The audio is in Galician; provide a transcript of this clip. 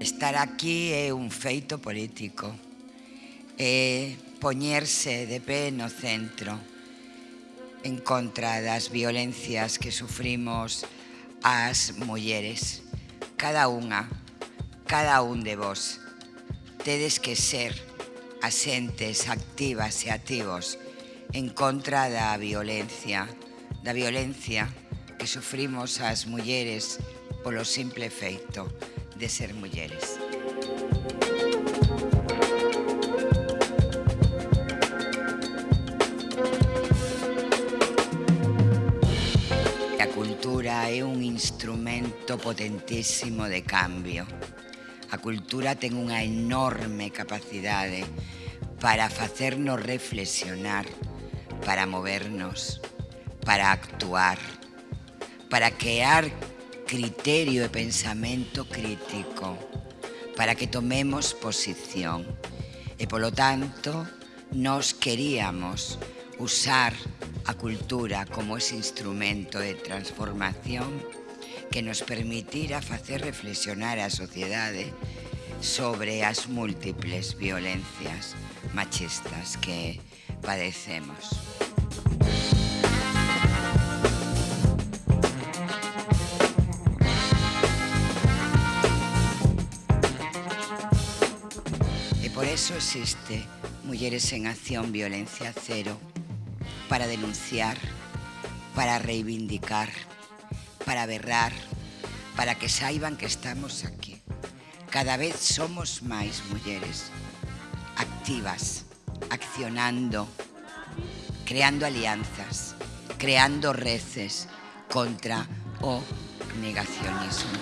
Estar aquí é un feito político, é poñerse de pé no centro en contra das violencias que sufrimos as mulleres. Cada unha, cada un de vos, tedes que ser asentes activas e activos en contra da violencia, da violencia que sufrimos as mulleres polo simple feito de ser mulleres. A cultura é un instrumento potentísimo de cambio. A cultura ten unha enorme capacidade para facernos reflexionar, para movernos, para actuar, para crear criterio e pensamento crítico para que tomemos posición. E, polo tanto, nos queríamos usar a cultura como ese instrumento de transformación que nos permitira facer reflexionar a sociedade sobre as múltiples violencias machistas que padecemos. Por eso existe Mujeres en Acción Violencia Cero, para denunciar, para reivindicar, para berrar, para que saiban que estamos aquí. Cada vez somos máis mulleres activas, accionando, creando alianzas, creando reces contra o negacionismo.